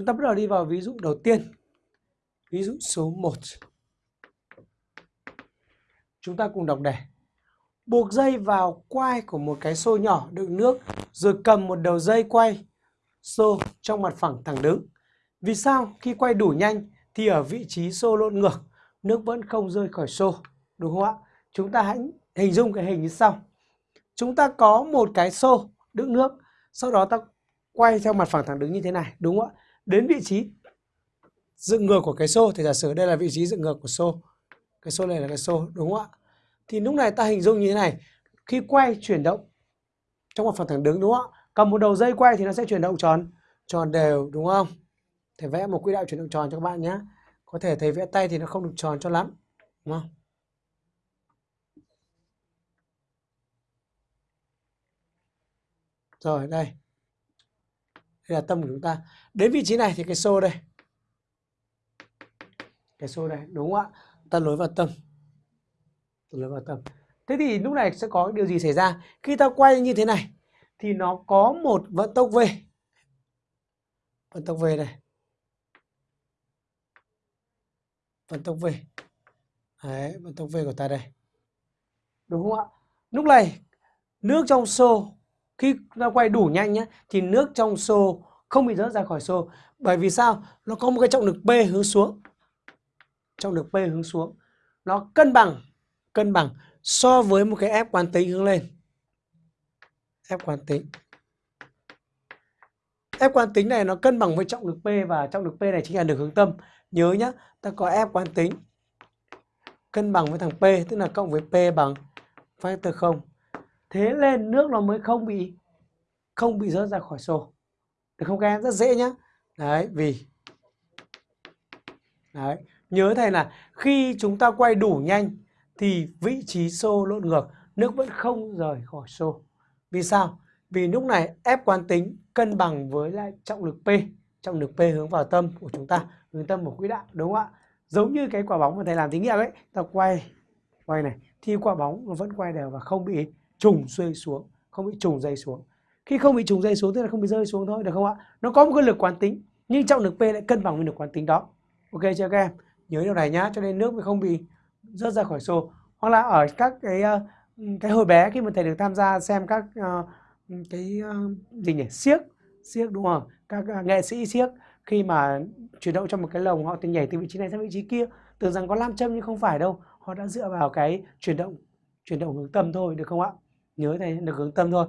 Chúng ta bắt đầu đi vào ví dụ đầu tiên. Ví dụ số 1. Chúng ta cùng đọc đề. Buộc dây vào quai của một cái xô nhỏ đựng nước rồi cầm một đầu dây quay xô trong mặt phẳng thẳng đứng. Vì sao khi quay đủ nhanh thì ở vị trí xô lộn ngược nước vẫn không rơi khỏi xô, đúng không ạ? Chúng ta hãy hình dung cái hình như sau. Chúng ta có một cái xô đựng nước, sau đó ta quay theo mặt phẳng thẳng đứng như thế này, đúng không ạ? Đến vị trí dựng ngược của cái xô thì giả sử đây là vị trí dựng ngược của xô. Cái xô này là cái xô, đúng không ạ? Thì lúc này ta hình dung như thế này, khi quay chuyển động trong một phần thẳng đứng đúng không ạ? Cầm một đầu dây quay thì nó sẽ chuyển động tròn tròn đều đúng không? thể vẽ một quỹ đạo chuyển động tròn cho các bạn nhé. Có thể thầy vẽ tay thì nó không được tròn cho lắm, đúng không? Rồi đây. Đây là tâm của chúng ta. Đến vị trí này thì cái xô đây. Cái xô đây, đúng không ạ? Ta lối vào tâm. Ta lối vào tâm. Thế thì lúc này sẽ có điều gì xảy ra? Khi ta quay như thế này thì nó có một vận tốc V. Vận tốc V này. Vận tốc V. Đấy, vận tốc V của ta đây. Đúng không ạ? Lúc này nước trong xô khi ta quay đủ nhanh nhé thì nước trong xô không bị rớt ra khỏi xô. Bởi vì sao? Nó có một cái trọng lực P hướng xuống. Trọng lực P hướng xuống. Nó cân bằng cân bằng so với một cái ép quán tính hướng lên. Ép quán tính. Ép quán tính này nó cân bằng với trọng lực P và trọng lực P này chính là lực hướng tâm. Nhớ nhá, ta có ép quán tính cân bằng với thằng P tức là cộng với P bằng factor 0. Thế lên nước nó mới không bị không bị rớt ra khỏi xô. Được không các em? Rất dễ nhá. Đấy, vì Đấy, nhớ thầy là khi chúng ta quay đủ nhanh thì vị trí xô lộn ngược, nước vẫn không rời khỏi xô. Vì sao? Vì lúc này ép quán tính cân bằng với lại trọng lực P, trọng lực P hướng vào tâm của chúng ta, hướng tâm của quỹ đạo, đúng không ạ? Giống như cái quả bóng mà thầy làm thí nghiệm ấy, ta quay quay này thì quả bóng nó vẫn quay đều và không bị trùng rơi xuống, không bị trùng dây xuống. Khi không bị trùng dây xuống tức là không bị rơi xuống thôi được không ạ? Nó có một cái lực quán tính nhưng trọng lực P lại cân bằng với lực quán tính đó. Ok chưa các em? Nhớ điều này nhá, cho nên nước mới không bị rớt ra khỏi xô. Hoặc là ở các cái ờ, cái hồi bé khi mà thầy được tham gia xem các uh, cái uh, gì nhỉ siếc siếc đúng không các uh, nghệ sĩ siếc khi mà chuyển động trong một cái lồng họ thì nhảy từ vị trí này sang vị trí kia tưởng rằng có nam châm nhưng không phải đâu họ đã dựa vào cái chuyển động chuyển động hướng tâm thôi được không ạ nhớ thầy được hướng tâm thôi.